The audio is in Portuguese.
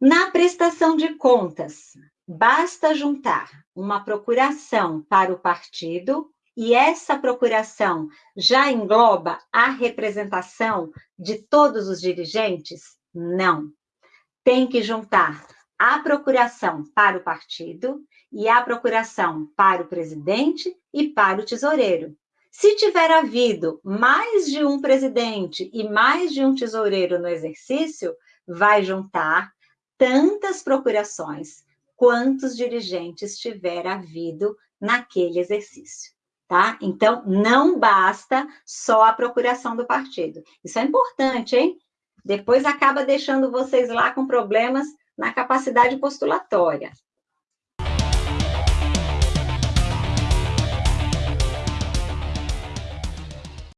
Na prestação de contas, basta juntar uma procuração para o partido e essa procuração já engloba a representação de todos os dirigentes? Não. Tem que juntar a procuração para o partido e a procuração para o presidente e para o tesoureiro. Se tiver havido mais de um presidente e mais de um tesoureiro no exercício, vai juntar tantas procurações quantos dirigentes tiver havido naquele exercício tá? Então, não basta só a procuração do partido. Isso é importante, hein? Depois acaba deixando vocês lá com problemas na capacidade postulatória.